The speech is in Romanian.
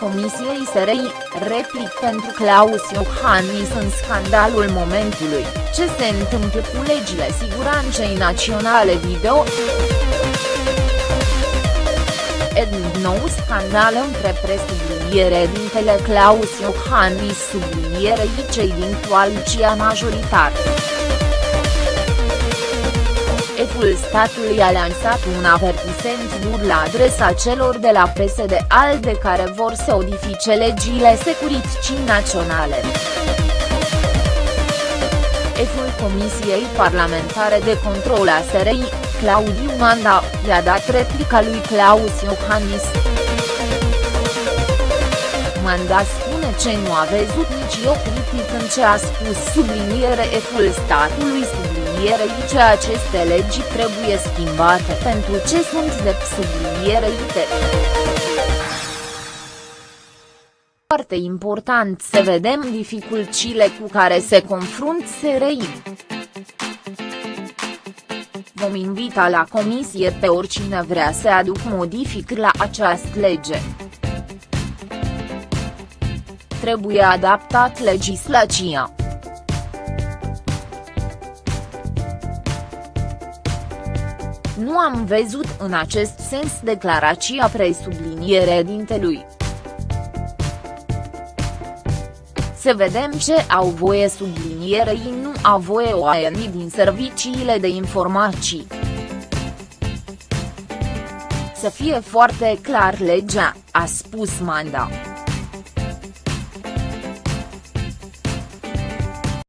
Comisiei SRI, replic pentru Claus Iohannis în scandalul momentului, ce se întâmplă cu legile siguranței naționale video. Edin nou scandal între presubliniere dintele Claus Iohannis sublinierei cei din coaliția majoritară. Șeful statului a lansat un avertisent dur la adresa celor de la PSD ALDE care vor să odifice legile securității naționale. Șeful Comisiei Parlamentare de Control a SRI, Claudiu Manda, i-a dat replica lui Claus Iohannis. Manda spune ce nu a văzut nici o critic în ce a spus subliniere eful statului subliniere sublinierei ce aceste legi trebuie schimbate pentru ce sunt de sublinierei de. Foarte important să vedem dificultățile cu care se confrunt SRI. Vom invita la comisie pe oricine vrea să aduc modificări la această lege. Trebuie adaptat legislația. Nu am văzut în acest sens declarația presubliniere dintelui. Să vedem ce au voie sublinierei nu au voie oamenii din serviciile de informații. Să fie foarte clar legea, a spus Manda.